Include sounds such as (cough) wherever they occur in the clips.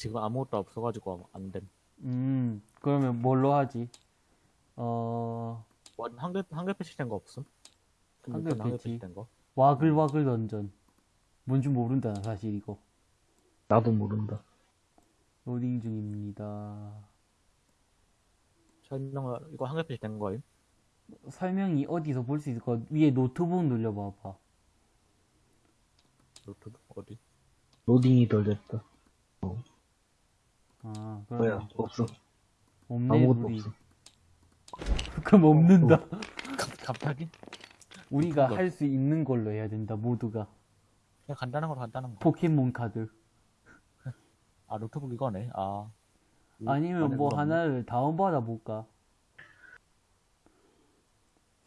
지금 아무것도 없어가지고 안 됨. 음, 그러면 뭘로 하지? 어, 원 한글 한글 패치된 거 없음? 한글 한글 패치. 패치된 거? 와글와글 던전. 뭔지 모른다, 나 사실 이거. 나도 모른다. 로딩 중입니다. 설명을 이거 한글 패치된 거임? 설명이 어디서 볼 수 있을 거 위에 노트북 눌려봐봐. 노트북 어디? 로딩이 덜 됐다. 아, 뭐야, 그럼 없어. 없네, 아무것도 우리. 없어. (laughs) 그럼 없는다. 갑- 갑자기? 우리가. 할 수 있는 걸로 해야 된다, 모두가. 그냥 간단한 거로 간단한 거. 포켓몬 카드. 아 노트북 이거네. 아. 이- 아니면 뭐. 하나를 다운받아 볼까?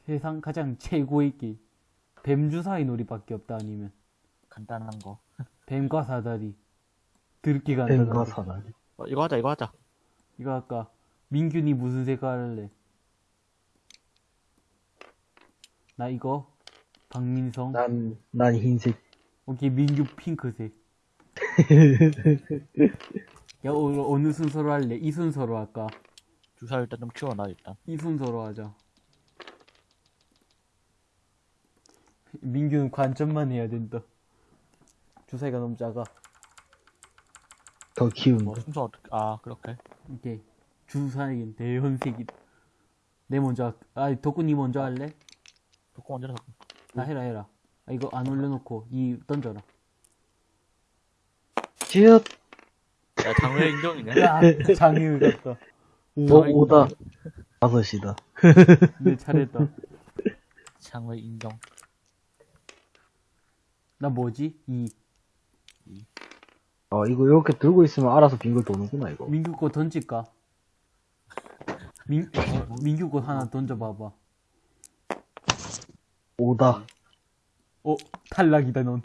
세상 가장 최고의 길. 뱀 주사위 놀이밖에 없다 아니면 간단한 거. (laughs) 뱀과 사다리. 드럽게 뱀과 간단하고 사다리. 어, 이거 하자 이거 하자. 이거 아까 민균이 무슨 색깔 할래? 나 이거 박민성 난, 난 흰색. 오케이 민규 핑크색 (laughs) 야 어, 어느 순서로 할래? 이 순서로 할까? 주사 일단 좀 키워놔 일단. 이 순서로 하자 민규는 관점만 해야 된다 주사위가 너무 작아 더 키운다. 뭐 순서 어떻게? 아 그렇게. 오케이 주사위는 대현색이다 내 먼저 할- 아 덕분이 먼저 할래? 조금 먼저 해서. 나 해라 해라 아, 이거 안 올려놓고 이 던져라 쯧! 야 장외 인정이네. 야 장애우 같다 오, 오다. 다섯이다. 내 차례다 장외 인정. 나 뭐지? 이 어, 이거 이렇게 들고 있으면 알아서 빙글 도는구나, 이거. 민규 거 던질까? (laughs) 민, 민규 거 하나 던져봐봐 오다. 어 탈락이다 넌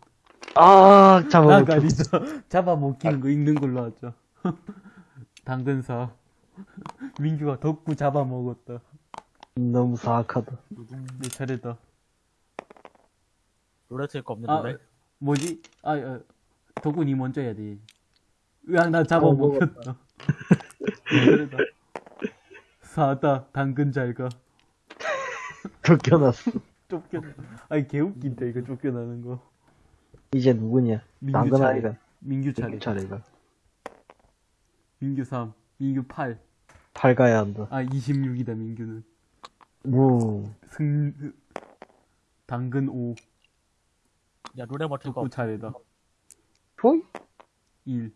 아, 잡아먹혔어. 나가리다 잡아 먹히는 거 읽는 걸로 하자 (laughs) 당근사 (laughs) 민규가 덕구 잡아먹었다 너무 사악하다. 내 차례다 롤레트일 거 없는 아 노래? 뭐지? 아, 아 니 먼저 해야 돼 으악 나 잡아먹혔다 내 차례다 사다 당근 잘가 쫓겨났어. 쫓겨 아니 개웃긴다 이거 쫓겨나는 거 이제 누구냐? 민규 당근 차례. 아이가. 민규 차례 민규 차례가. 민규 3 민규 8팔 가야 한다. 아 26이다 민규는 무. 승 당근 5야 롤에 버틸 거. 차례다 포이? 1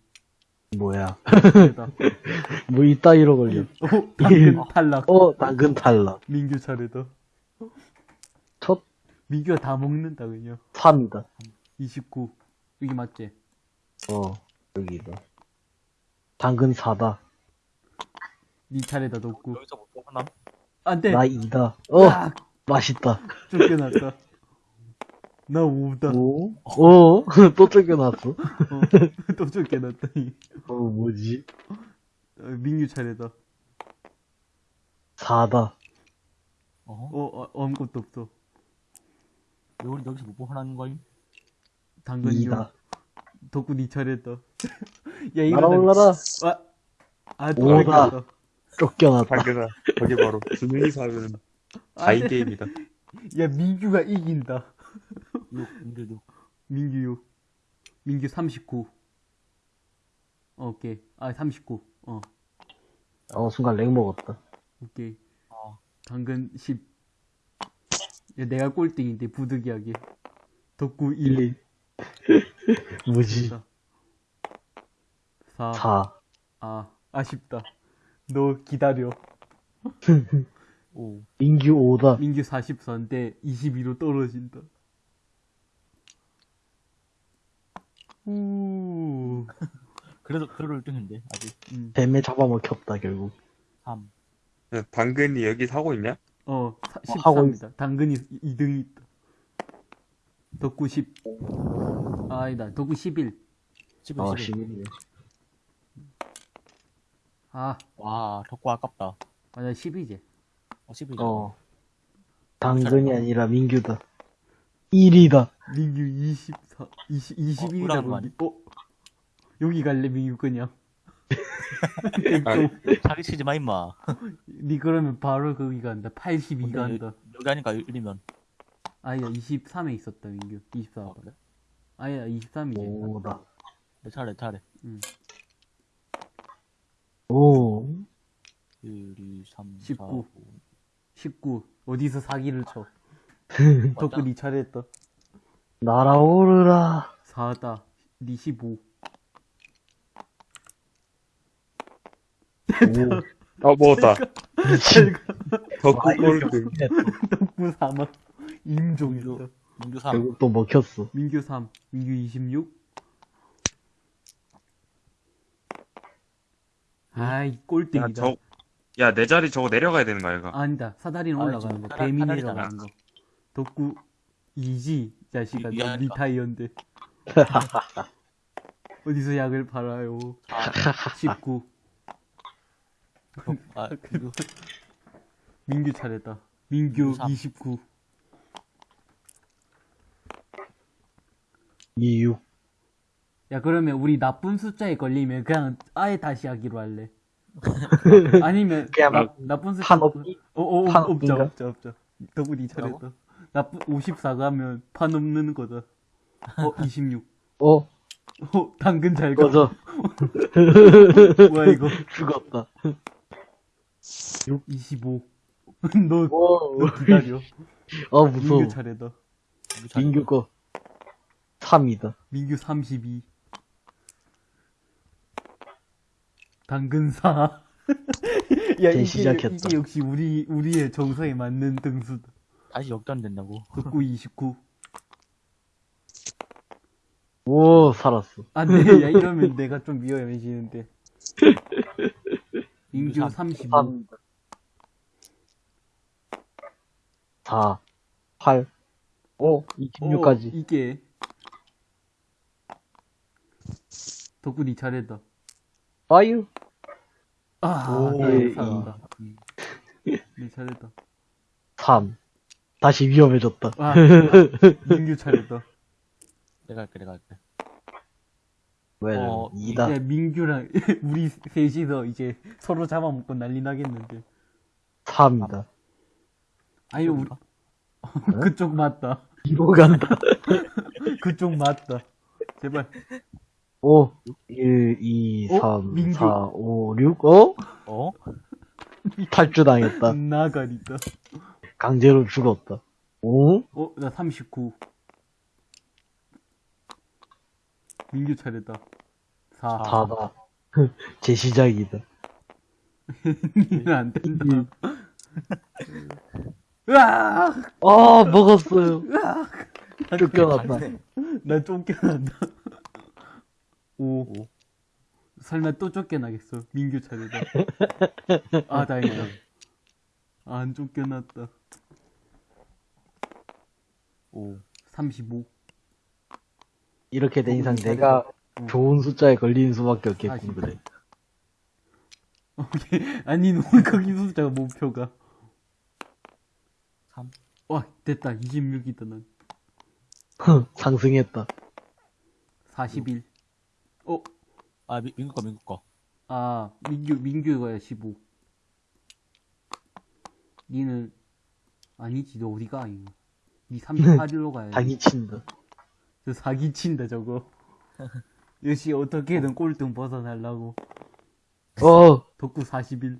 뭐야. (laughs) 뭐 이따위로 걸려. 오 당근 탈락 어, 당근 탈락. 민규 차례다 첫 민규가 다 먹는다 그냥 3이다. 29 여기 맞지? 어, 여기다. 당근 4다. 니 차례다 덕구 여기서 못 뽑나? 안 돼 나 2다. 어, 아, 맛있다. 쫓겨났다 나 5다 오? 어? (laughs) 또 쫓겨났어? 어, (laughs) 또 쫓겨났다 이. 어, 뭐지? 어, 민규 차례다 4다. 어? 어, 어 아무것도 없어 여기 여기서 못 뽑는 거임? 당근이요 2다. 덕구 니 차례다 (laughs) 야 이거 날아올라라. 아, 아, 또 오다. 쫓겼다. 쫓겨났다. 당근아 거기 바로 두 명이서 하면 가이 게임이다 야 민규가 이긴다 6 인들 6. 민규 6 민규 39 어, 오케이 아 39. 어 어, 순간 렉 먹었다. 오케이 어. 당근 10 야, 내가 꼴등인데 부득이하게 덕구 1 (laughs) 뭐지? 4 4. 아 아쉽다 너 기다려 (laughs) 오. 민규 5다. 민규 44인데 22로 떨어진다 우 그래도 그래도 1등인데 아직 음. 뱀에 잡아먹혔다, 결국. 3. 야, 당근이 여기 사고 있냐? 어, 사, 어, 하고 13이다. 당근이 2등이 있다. 덕구 10. 아, 아니다. 덕구 11. 11, 어, 11. 11이네. 아, 와 덕구 아깝다. 맞아. 10이지. 어 11. 어. 당근이 아니라 민규다. 1이다. 민규 24, 20, 21이다, 우랑 거기. 어? 여기 갈래, 민규 그냥. (laughs) 좀, 사기 치지 마, 임마. (laughs) 니 그러면 바로 거기 간다. 82 근데 간다. 여기 하니까 1이면. 아야 23에 있었다 민규. 24. 어, 그래? 아야 23이지. 오다. 내 차례, 내 차례. 오. 1, 2, 3, 4, 19. 5. 19. 어디서 사기를 쳐. 덕분 니 차례 했다. 날아오르라. 4다. 니 15. 오. 아 먹었다. 미친. 덕후 꼴등. 덕분 3만. 임종이다. 민규 3. 결국 또 먹혔어. 민규 3. 민규 26. 아이 꼴등이다. 야, 저, 야, 내 자리 저거 내려가야 되는 거야, 이거. 아니다. 사다리는 아, 올라가는 거. 뱀이 사다리잖아. 내려가는 거. 덕구 2지 자식아. 이해하니까. 리타이언데. (laughs) 어디서 약을 팔아요? 19. 아, 민규. 민규 차례다. 민규 삼. 29. 이유. 야 그러면 우리 나쁜 숫자에 걸리면 그냥 아예 다시 하기로 할래. (laughs) 아니면 그냥 나, 막 나쁜 숫자 판 없기? 어어 판 없자 없긴가? 없자 없자. 덕분이 잘했다. 나쁜 54 가면 판 없는 거다. 어 26. 어, 어 당근 잘 가. 꺼져. (laughs) 뭐야 이거? 죽었다. 25. (laughs) 너, 오. 너 기다려. 어, 무서워. 민규 차례다. 민규 거. 3이다. 민규 32. 당근 4. (laughs) 야, 이게, 시작했다. 이게 역시 우리, 우리의 정서에 맞는 등수다. 다시 역전 된다고. 덕구 29. 오, 살았어. 안 돼, 야, 이러면 내가 좀 위험해지는데. 민규 35. 3. 4. 8. 5. 26까지. 어, 이게. 덕구 니 잘했다. 파유. 아, 오, 나 예, 살았다. 니 잘했다. 3. 다시 위험해졌다. 아, (laughs) 민규 잘했다. 내가 할게, 내가 할게. 왜? 어, 2다. 야, 민규랑 (laughs) 우리 셋이서 이제 서로 잡아먹고 난리 나겠는데. 3이다. 아니, 우리, (laughs) 그쪽 맞다. 2로 간다. 그쪽 맞다. 제발. 5. 1, 2, 어? 3, 민규. 4, 5, 6. 어? 어? 탈주당했다. 나가리다. 강제로 죽었다. 오? 어, 나 39. 민규 차례다. 4. 4다. (laughs) 제 시작이다. (laughs) 안 된다. 으악! 아, 먹었어요. 으악! 쫓겨났다. 나 쫓겨난다. 5. 오. 설마 또 쫓겨나겠어. 민규 차례다. (laughs) 아, 다행이다. 안 쫓겨났다. 오. 35. 이렇게 된 이상 어, 내가 응. 좋은 숫자에 걸리는 수밖에 없겠군, 사십. 그래. 오케이. 아니, 너무 거기 숫자가 목표가. 3. 와, 됐다. 26이다, 난. 상승했다. 41. 어, 아, 미, 민규 거, 민규 거. 아, 민규, 민규가 15. 니는, 아니지, 너 어디가, 이거. 니 38일로 가야지. 사기 친다. 저 사기친다, 저거. (laughs) 역시 어떻게든 꼴등 벗어나려고. 어, 덕구 41.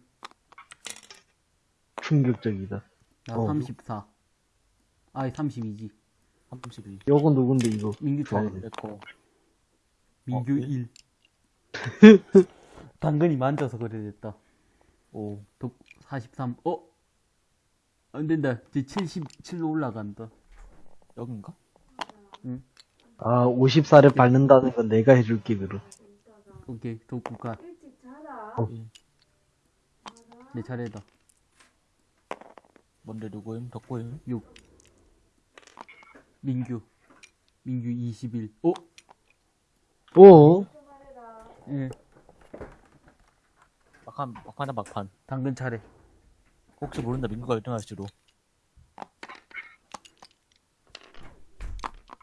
충격적이다. 나 어. 34. 아이, 32지. 32. 요건 누군데, 이거? 민규 차례. 좋아하네. 내거. 민규 어, 1. (laughs) 당근이 만져서 그래 됐다. 오. 덕 43. 어? 안 된다. 이제 77로 올라간다. 여긴가? 아, 54를 밟는다는 건 내가 해줄게, 그럼. 오케이, 자라. 어. 내 차례다. 뭔데, 누구임? 덕구임? 6. 민규. 민규 21. 어? 오, 생활해라. 예. 막판, 막판이다, 막판. 당근 차례. 혹시 모른다, 민규가 1등 할지도.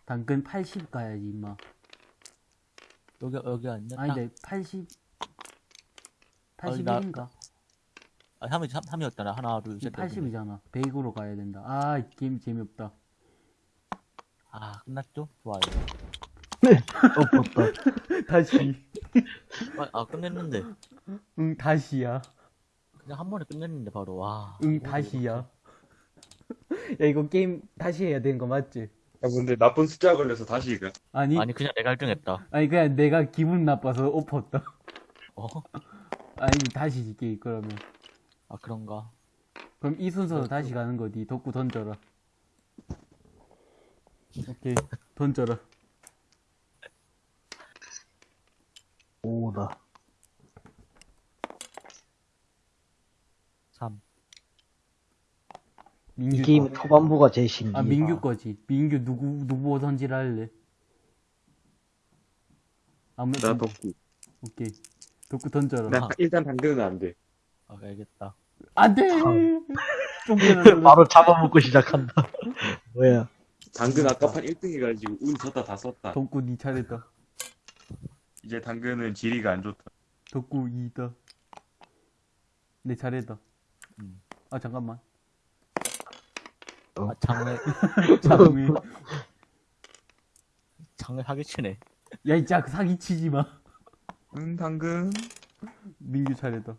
당근 80 가야지, 임마. 여기, 여기 아니냐? 아니, 내 80. 81인가? 아, 3이, 3, 이었잖아 하나, 둘, 셋. 넷. 80이잖아. 100으로 가야 된다. 아, 이 게임 재미없다. 아, 끝났죠? 좋아요. 엎었다. (laughs) 다시. 아, 아, 끝냈는데. 응, 다시야. 그냥 한 번에 끝냈는데, 바로. 와. 응, 다시야. 야, 이거 게임 다시 해야 되는 거 맞지? 야, 근데 나쁜 숫자 걸려서 다시 이거. 아니, 아니, 아니, 그냥 내가 1등 했다. 그냥 내가 기분 나빠서 엎었다. 어? (laughs) 아니, 다시 게임 그러면. 아, 그런가? 그럼 이 순서로 다시 가는 거지. 덕구 던져라. 오케이, 던져라. 오다. 3. 민규 이 게임 거. 초반부가 제일 신기해. 아, 민규 거지. 민규 누구, 누구 던지라 할래? 아무 나 덕구. 오케이. 덕구 던져라. 나 일단 당근은 안 돼. 아, 알겠다. 안 돼! 참. 쫑겨라. 바로 잡아먹고 시작한다. (laughs) 뭐야? 당근 아까 판 1등 해가지고 운 졌다 다 썼다. 덕구 니 차례다. 이제 당근은 지리가 안 좋다. 덕구 2다. 내 차례다. 음. 아, 잠깐만. 아, 장을, 자동이. 장을 사기치네. 야, 이짝 사기치지 마. 응, 당근. 민규 차례다.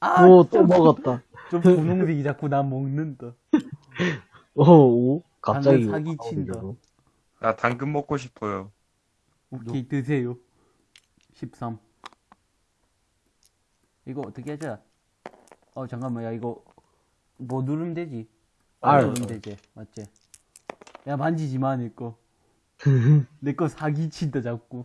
아, 오, 또 먹었다. 좀 분홍색이 자꾸 나 먹는다. 오, 오. 갑자기. 당근 사기친다. 나 당근 먹고 싶어요. 오케이, 드세요. 13. 이거 어떻게 하자? 어, 잠깐만, 야, 이거, 뭐 누르면 되지? R. 누르면 되지, 맞지? 야, 만지지 마, (laughs) 내 거. 내거 사기친다, 자꾸.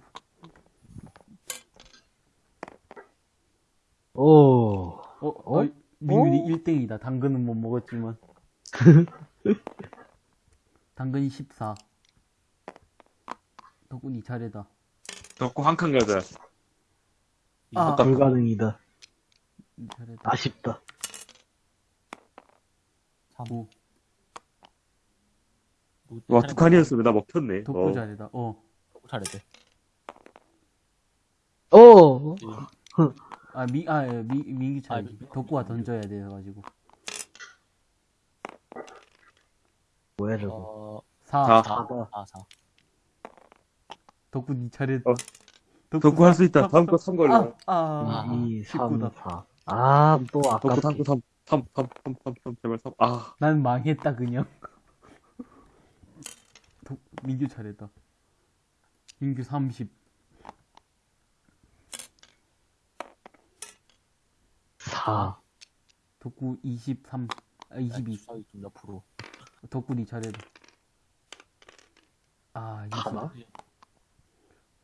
오. 어, 어? 민균이 1등이다. 당근은 못 먹었지만. (laughs) 당근이 14. 덕분이 차례다. 덕구 한칸 가자. 아, 불가능이다. 니 차례다. 아쉽다. 9. 와, 두 칸이었으면 나 먹혔네. 덕구 어. 차례다. 어. 차례대. 오. 아, 미, 아, 예, 미, 민기 차례. 아, 미- 덕구가 던져야 돼가지고. 뭐야, 저거. 어, 4. 사. 4. 사다. 4, 4. 덕구 니 차례. 어. 덕구 할 수 있다. 다음 거 3 걸려. 아, 아, 2, 3, 19다. 4. 아, 또 덕구. 당근 3, 3, 3, 3, 3, 3, 제발 3. 아, 난 망했다, 그냥. 덕, 민규 차례다. 민규 30. 4. 덕구 23. 아, 22. 주사위 좀 옆으로. 덕구 니 차례다. 아, 20. 하나?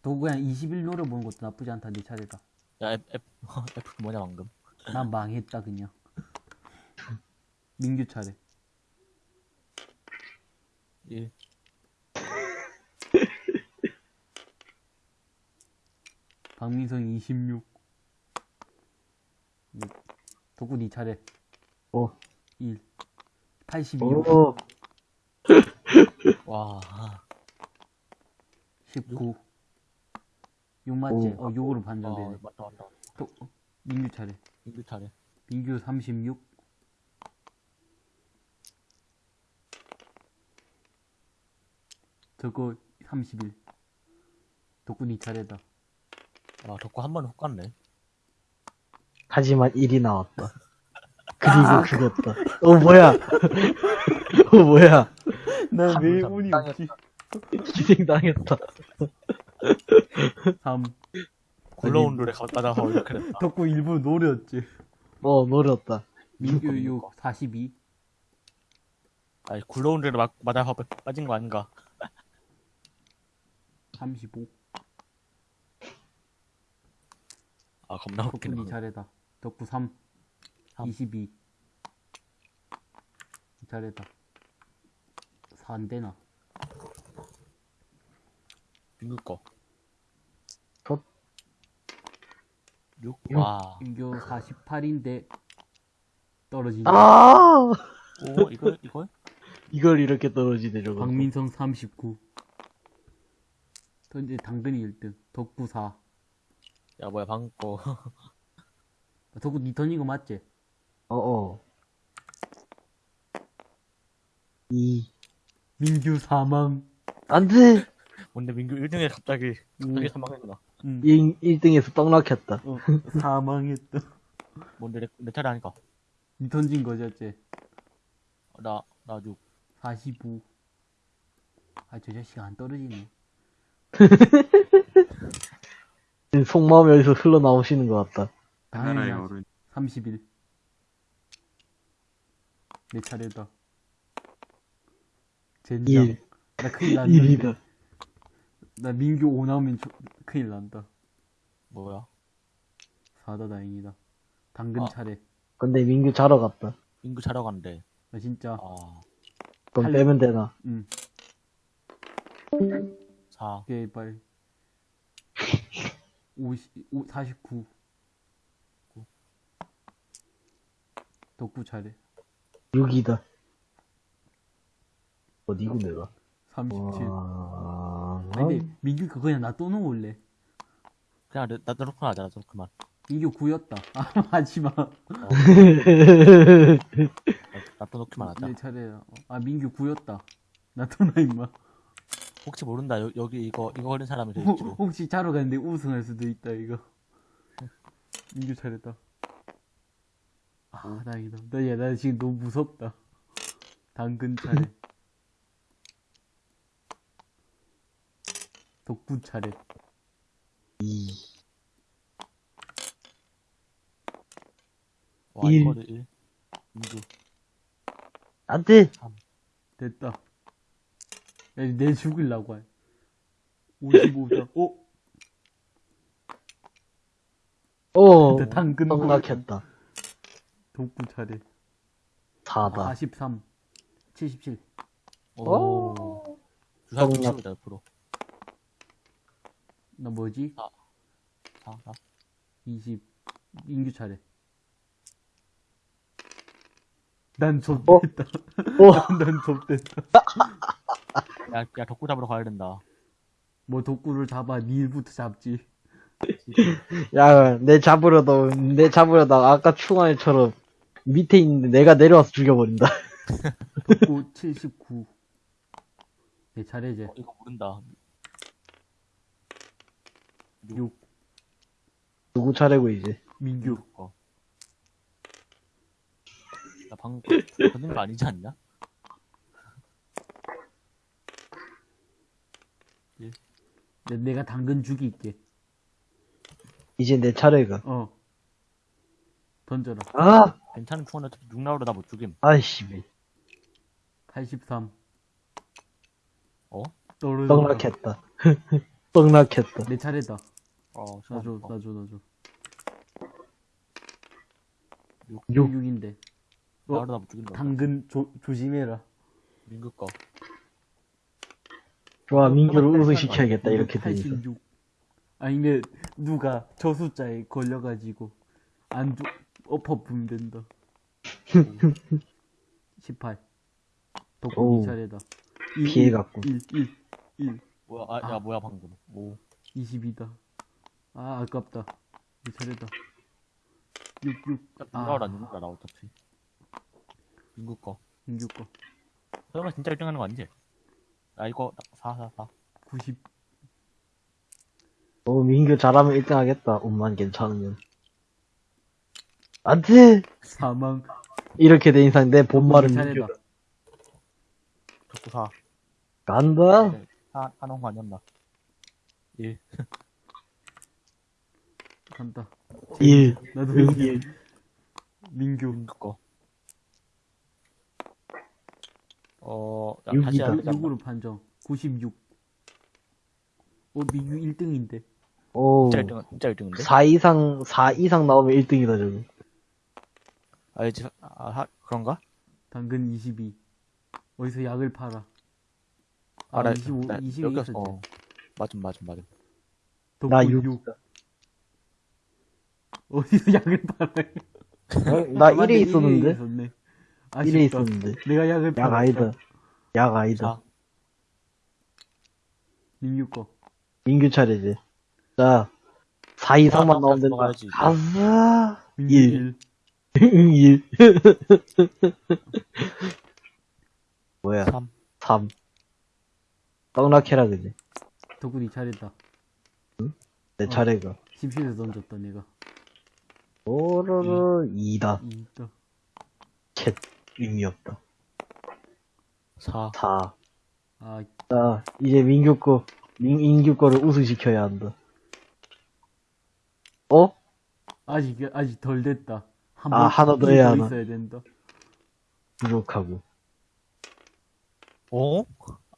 덕구 그냥 21 노려보는 것도 나쁘지 않다, 니 차례다. 야, F, F, (laughs) F 뭐냐, 방금. 난 망했다, 그냥. 민규 차례. 1. 박민성 26. 덕구 니 차례. 오. 1. 82. 오. 와, 아, 19. 6 맞지? 오. 어, 6으로 아, 반전되네. 맞다, 맞다. 덕, 어, 민규 차례. 민규 차례. 민규 36. 저거 31. 덕구 니 차례다. 아, 덕구 한 번에 훅 갔네. 하지만 1이 나왔다. (laughs) 그리고 죽었다. 어, 뭐야. (laughs) 어, 뭐야. 나왜 참, 운이 땅에 없지? 희생당했다. 3. 굴러온 룰에 가다가 이렇게 됐다. 덕구 일부러 노렸지. 어, 노렸다. 민규 무조건 6. 42. 아니, 굴러온 룰에 막, 맞아서 빠진 거 아닌가. 35. 아, 겁나 웃기네. 니 차례다. 덕구 3. 삼. 22. 니 차례다. 4 안 되나? 민규 거. 덧. 6. 육. 와. 민규 48인데 떨어진다. 아! 오, 이걸, 이걸? (laughs) 이걸 이렇게 떨어지네, 저거. 박민성 39. 던지 당근이 1등. 덕구 4. 야, 뭐야, 방금 거. 덕구 니 던진 거 맞지? 어어. 2. 민규 사망. 안 돼! (laughs) 뭔데 민규 1등에 갑자기 음. 갑자기 사망했구나. 응. 1, 등에서 떡락했다. 어, 사망했다. (laughs) 뭔데 내, 내 차례 하니까. 니 던진 거였지? 나, 나 6. 45. 아, 저 자식 안 떨어지네. (laughs) 속마음이 여기서 흘러나오시는 것 같다. 당연히 어른. 31. 내 차례다. 젠장. 1. 나 큰일 났는데. 1이다. 나 민규 5 나오면 조- 큰일 난다. 뭐야? 4다 다행이다. 당근 아. 차례. 근데 민규 자러 갔다. 민규 자러 갔는데. 나 진짜, 아, 그럼 할- 빼면 되나? 응, 4. 게이빨. 50, 5, 49. 덕구 차례. 6이다. 어디고 내가? 37. 와... 아니, 근데 민규가 그냥 나또 놓을래. 그냥 놓고 (laughs) 하자, 나 놓고만. 민규 9였다. 아, 하지 마. 나또 놓기만 하자. 내 차례야. 아, 민규 9였다. 나또 나, 임마. 혹시 모른다. 여, 여기 이거, 이거 걸린 사람이 혹- 될지도. 혹시 자러 갔는데 우승할 수도 있다, 이거. 민규 차례다. 아, 다행이다. 나, 야, 나 지금 너무 무섭다. 당근 차례. (laughs) 덕구 차례. 2. 와, 일. 이거를 1. 민규. 안 돼! 됐다. 야, 내 죽일라고 해. 55다. 어? 어! 근데 당근 떡락했다. 덕구 차례. 4다. 43. 77. 오. 주사 떡락. 90이다, 옆으로. 나 뭐지? 4, 4. 20. 인규 차례. 난 어? 좁됐다. 어! (laughs) 난 좁됐다. 야, 야, 덕구 잡으러 가야 된다. 뭐 독구를 잡아 니 일부터 잡지. (laughs) 야, 내 잡으려다, 내 잡으려다 아까 충환이처럼 밑에 있는데 내가 내려와서 죽여버린다. (laughs) 독구 79. (laughs) 내 차례제. 어, 이거 모른다. 6. 누구 차례고, 이제. 민규. 어. 나 방금 걷는 거 아니지 않냐? 내, 내가 당근 죽일게. 이제 내 차례가. 어. 던져라. 아! 괜찮은 충원을 6 나오려 나못 죽임. 아이씨, 83. 어? 떡락했다. (laughs) 떡락했다. 내 차례다. 어, 나줘. 어, 나줘, 나줘. 6. 6인데. 어? 당근 조, 조심해라. 민규 거. 좋아, 민규를 우승시켜야겠다, 이렇게 되니까. 86. 아니, 근데 누가 저 숫자에 걸려가지고 안 죽, 엎어 부면 된다. 18. 오우. 덕분이 차례다. 일, 피해갔군. 1, 1, 1, 뭐야, 아, 아. 야, 뭐야, 방금. 오. 22다. 아, 아깝다. 내 차례다. 6, 6. 야, 아. 누가 나 누군가 나 어차피. 민규 거. 민규 거. 설마 진짜 1등 하는 거 아니지? 야, 이거 4, 4, 4. 90. 어, 민규 잘하면 1등 하겠다. 옷만 괜찮으면. 안 돼! 사망. 이렇게 된 이상 내 본말은 차례다. 민규다. 덕구 4. 간다! 4, 하는 거 아니었나? 1. 간다. 1. 나도 응, 민규. 일. 민규. 민규 거. 어, 야, 육이다. 다시 해야 되지 않나? 6으로 판정. 96. 어, 민규 1등인데. 오. 진짜 1등, 진짜 1등인데? 4 이상, 4 이상 나오면 1등이다, 저거. 알지? 아, 하, 그런가? 당근 22. 어디서 약을 팔아. 아, 아, 나, 25, 나 20이 여기 있었지. 어. 맞음, 맞음, 맞음. 나 덕분 6. 6. 어디서 (laughs) 약을 팔아. 어? 나 1에 있었는데? 1에 1에 있었는데. 내가 약을 약. 아니다. 약 아니다. 4. 민규 거. 민규 차례지. 자, 4 이상만 아, 나오면 된다. 먹어야지. 가자! 민규 일. 1. 일. (laughs) 뭐야, 3. 3. 떡락해라, 그지? 덕분이 잘했다. 내 어. 차례가. 심실에서 던졌다, 내가. 오로로 2다. 이, 또. 캣. 의미 없다. 4. 4. 아, 자, 이제 민규 거, 민, 인규 거를 우승시켜야 한다. 어? 아직, 아직 덜 됐다. 한 아, 하나 더 해야 하나. 있어야 된다. 부족하고. 어?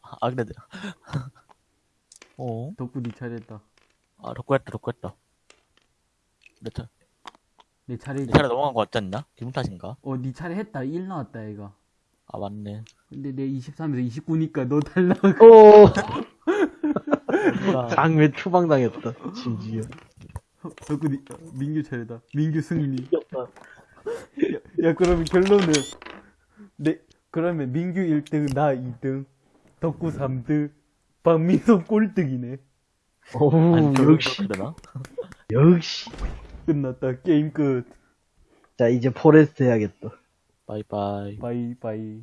아, 그래. (laughs) 어? 덕분이 잘했다. 아, 덕구 했다, 덕구 했다. 내 차, 내 차례, 내 차례 넘어간 거 같지 않나? 기분 탓인가? 어, 니 차례 했다. 1 나왔다, 얘가. 아, 맞네. 근데 내 23에서 29니까 너 달라고. 오! (laughs) 장외 추방당했다. 심지어. 덕분이, 어, 민규 차례다. 민규 승리. 야, 야, 그러면 결론은, 내, 그러면 민규 1등, 나 2등, 덕구 3등, 박민성 꼴등이네. 저, 역시? 역시. 끝났다. 게임 끝. 자, 이제 포레스트 해야겠다. 바이바이. 바이, 바이.